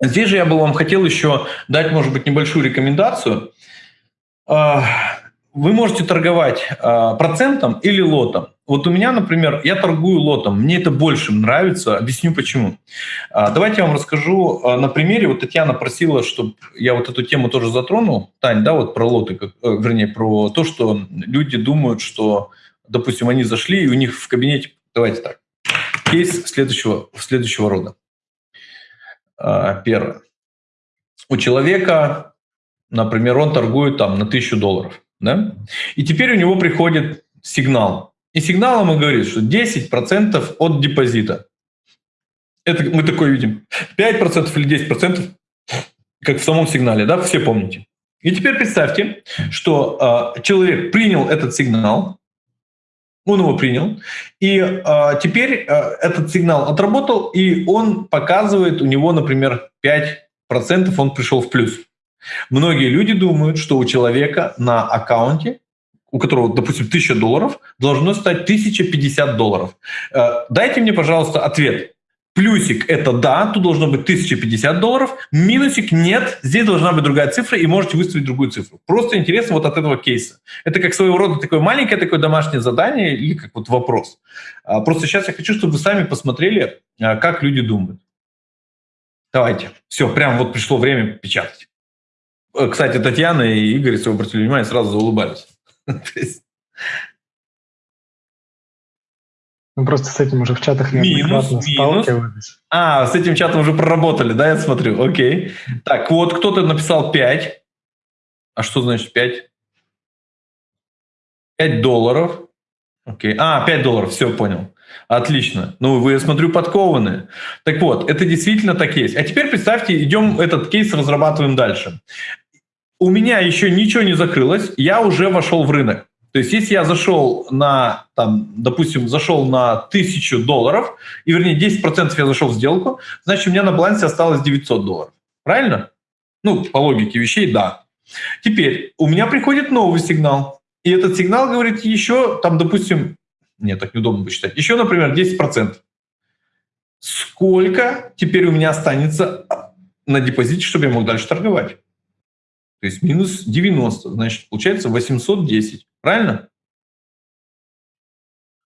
Здесь же я бы вам хотел еще дать, может быть, небольшую рекомендацию. А, вы можете торговать а, процентом или лотом. Вот у меня, например, я торгую лотом, мне это больше нравится, объясню почему. А, давайте я вам расскажу на примере. Вот Татьяна просила, чтобы я вот эту тему тоже затронул. Тань, да, вот про лоты, э, вернее, про то, что люди думают, что, допустим, они зашли, и у них в кабинете, давайте так, кейс следующего, следующего рода. Первое. У человека, например, он торгует там на тысячу долларов да? И теперь у него приходит сигнал. И сигнал ему говорит, что 10% от депозита. Это мы такое видим. 5% или 10%, как в самом сигнале, да, все помните. И теперь представьте, что э, человек принял этот сигнал, он его принял, и э, теперь э, этот сигнал отработал, и он показывает у него, например, 5%, он пришел в плюс. Многие люди думают, что у человека на аккаунте, у которого, допустим, 1000 долларов, должно стать 1050 долларов. Э, дайте мне, пожалуйста, ответ. Плюсик – это да, тут должно быть 1050 долларов. Минусик – нет, здесь должна быть другая цифра, и можете выставить другую цифру. Просто интересно вот от этого кейса. Это как своего рода такое маленькое такое домашнее задание или как вот вопрос. А, просто сейчас я хочу, чтобы вы сами посмотрели, а, как люди думают. Давайте. Все, прям вот пришло время печатать. Э, кстати, Татьяна и Игорь, если вы обратили внимание, сразу заулыбались. Мы просто с этим уже в чатах неоднократно сталкивались. А, с этим чатом уже проработали, да, я смотрю, окей. Так, вот кто-то написал 5. А что значит 5? 5 долларов. Окей. А, 5 долларов, все, понял. Отлично. Ну, вы, я смотрю, подкованные. Так вот, это действительно так есть. А теперь представьте, идем этот кейс разрабатываем дальше у меня еще ничего не закрылось, я уже вошел в рынок. То есть если я зашел на, там, допустим, зашел на 1000 долларов, и вернее 10% я зашел в сделку, значит у меня на балансе осталось 900 долларов. Правильно? Ну, по логике вещей, да. Теперь у меня приходит новый сигнал. И этот сигнал говорит еще, там, допустим, нет, так неудобно посчитать, еще, например, 10%. Сколько теперь у меня останется на депозите, чтобы я мог дальше торговать? То есть минус 90, значит, получается 810. Правильно?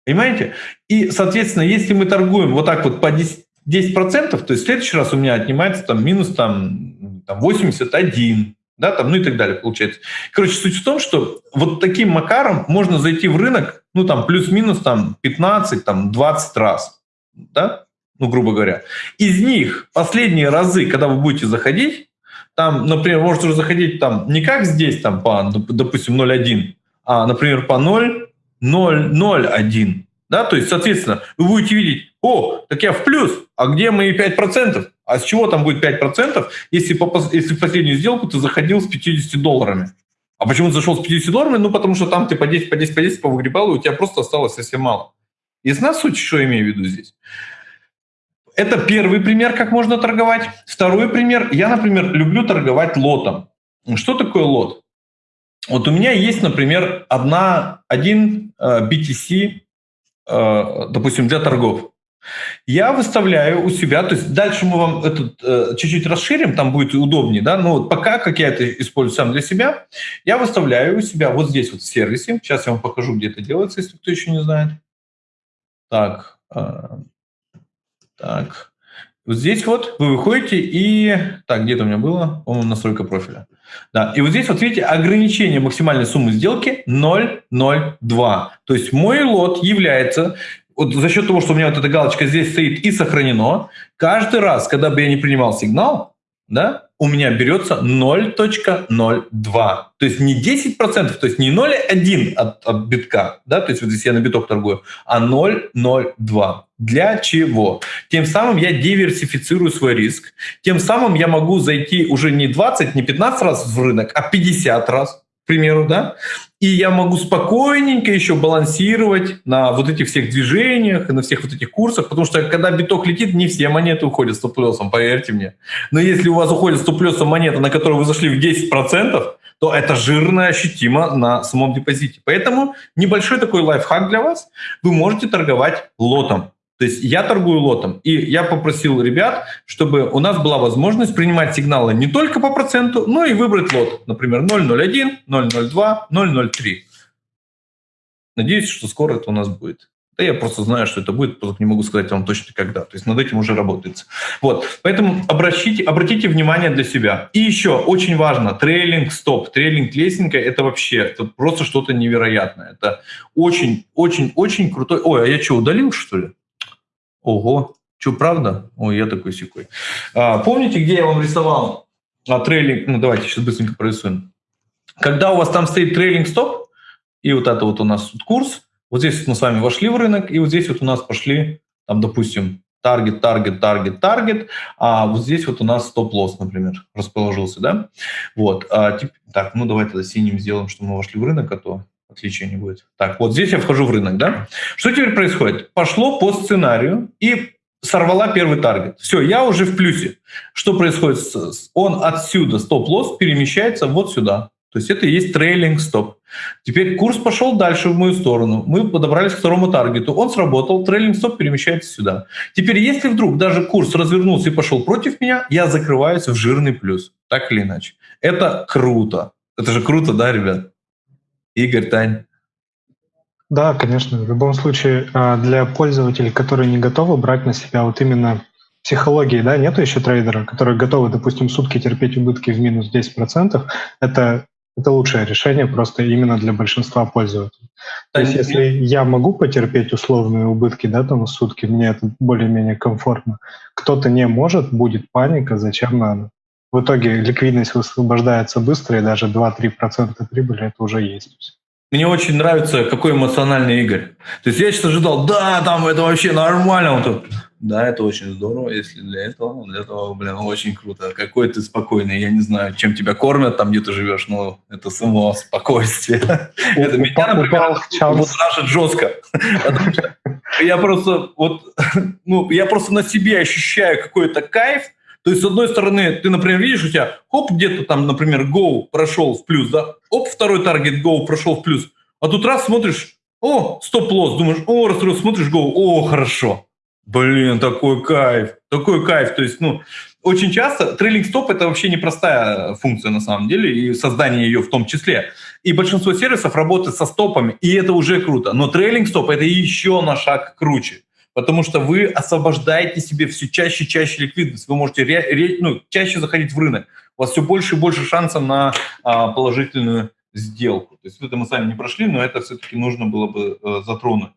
Понимаете? И, соответственно, если мы торгуем вот так вот по 10%, 10% то есть в следующий раз у меня отнимается там минус там, там 81, да, там, ну и так далее получается. Короче, суть в том, что вот таким макаром можно зайти в рынок, ну там плюс-минус там 15, там 20 раз, да, ну грубо говоря. Из них последние разы, когда вы будете заходить, там, например, может уже заходить там не как здесь, там по, допустим, 0,1, а, например, по 0, 0, 0,1. Да, то есть, соответственно, вы будете видеть, о, так я в плюс, а где мои 5%? А с чего там будет 5%, если, по, если в последнюю сделку ты заходил с 50 долларами? А почему ты зашел с 50 долларами? Ну, потому что там ты по 10, по 10, по 10 повыгребал, и у тебя просто осталось совсем мало. Ясна суть, что я имею в виду здесь? Это первый пример, как можно торговать. Второй пример. Я, например, люблю торговать лотом. Что такое лот? Вот у меня есть, например, одна, один э, BTC, э, допустим, для торгов. Я выставляю у себя, то есть дальше мы вам этот э, чуть-чуть расширим, там будет удобнее, да, но вот пока, как я это использую сам для себя, я выставляю у себя вот здесь вот в сервисе, сейчас я вам покажу, где это делается, если кто еще не знает. Так, так. Вот здесь вот вы выходите и... Так, где-то у меня было, по-моему, настройка профиля. Да, и вот здесь вот видите ограничение максимальной суммы сделки 0,02. То есть мой лот является, вот за счет того, что у меня вот эта галочка здесь стоит и сохранено, каждый раз, когда бы я не принимал сигнал, да, у меня берется 0.02. То есть не 10%, то есть не 0.1 от, от битка, да, то есть вот здесь я на биток торгую, а 0.02. Для чего? Тем самым я диверсифицирую свой риск. Тем самым я могу зайти уже не 20, не 15 раз в рынок, а 50 раз, к примеру, да, и я могу спокойненько еще балансировать на вот этих всех движениях и на всех вот этих курсах, потому что когда биток летит, не все монеты уходят стоп-плюсом, поверьте мне. Но если у вас уходит стоп-плюсом монета, на которую вы зашли в 10%, то это жирно ощутимо на самом депозите. Поэтому небольшой такой лайфхак для вас. Вы можете торговать лотом. То есть я торгую лотом, и я попросил ребят, чтобы у нас была возможность принимать сигналы не только по проценту, но и выбрать лот, например, 0.01, 0.02, 0.03. Надеюсь, что скоро это у нас будет. Да я просто знаю, что это будет, просто не могу сказать вам точно когда. То есть над этим уже работается. Вот, поэтому обращите, обратите внимание для себя. И еще очень важно, трейлинг стоп, трейлинг лесенка, это вообще это просто что-то невероятное. Это очень, очень, очень крутой. Ой, а я что, удалил что ли? Ого, что, правда? Ой, я такой секой. А, помните, где я вам рисовал а, трейлинг? Ну, давайте сейчас быстренько прорисуем. Когда у вас там стоит трейлинг стоп, и вот это вот у нас тут курс, вот здесь мы с вами вошли в рынок, и вот здесь вот у нас пошли, там, допустим, таргет, таргет, таргет, таргет, а вот здесь вот у нас стоп-лосс, например, расположился, да? Вот, а, так, ну давайте тогда синим сделаем, что мы вошли в рынок, а то отличия не будет. Так, вот здесь я вхожу в рынок, да? Что теперь происходит? Пошло по сценарию и сорвала первый таргет. Все, я уже в плюсе. Что происходит? Он отсюда, стоп-лосс, перемещается вот сюда. То есть это и есть трейлинг стоп. Теперь курс пошел дальше в мою сторону. Мы подобрались к второму таргету. Он сработал, трейлинг стоп перемещается сюда. Теперь если вдруг даже курс развернулся и пошел против меня, я закрываюсь в жирный плюс. Так или иначе. Это круто. Это же круто, да, ребят? Игорь, Тань. Да, конечно. В любом случае, а, для пользователей, которые не готовы брать на себя вот именно психологии, да, нету еще трейдера, которые готовы, допустим, сутки терпеть убытки в минус 10%, это, это лучшее решение просто именно для большинства пользователей. То есть если я могу потерпеть условные убытки, да, там сутки, мне это более-менее комфортно, кто-то не может, будет паника, зачем надо. В итоге ликвидность высвобождается быстро, и даже 2-3% прибыли это уже есть. Мне очень нравится, какой эмоциональный Игорь. То есть я сейчас ожидал, да, там это вообще нормально. Он тут, да, это очень здорово, если для этого, для этого, блин, очень круто. Какой ты спокойный, я не знаю, чем тебя кормят там, где ты живешь, но это само спокойствие. Это меня, например, будоражит жестко. Я просто вот, ну, я просто на себе ощущаю какой-то кайф, то есть, с одной стороны, ты, например, видишь, у тебя, хоп, где-то там, например, Go прошел в плюс, да, оп, второй таргет Go прошел в плюс, а тут раз смотришь, о, стоп-лосс, думаешь, о, раз, смотришь Go, о, хорошо. Блин, такой кайф, такой кайф. То есть, ну, очень часто трейлинг стоп это вообще непростая функция на самом деле, и создание ее в том числе. И большинство сервисов работает со стопами, и это уже круто. Но трейлинг стоп это еще на шаг круче потому что вы освобождаете себе все чаще и чаще ликвидность. Вы можете ре, ре, ну, чаще заходить в рынок. У вас все больше и больше шансов на а, положительную сделку. То есть это мы сами не прошли, но это все-таки нужно было бы э, затронуть.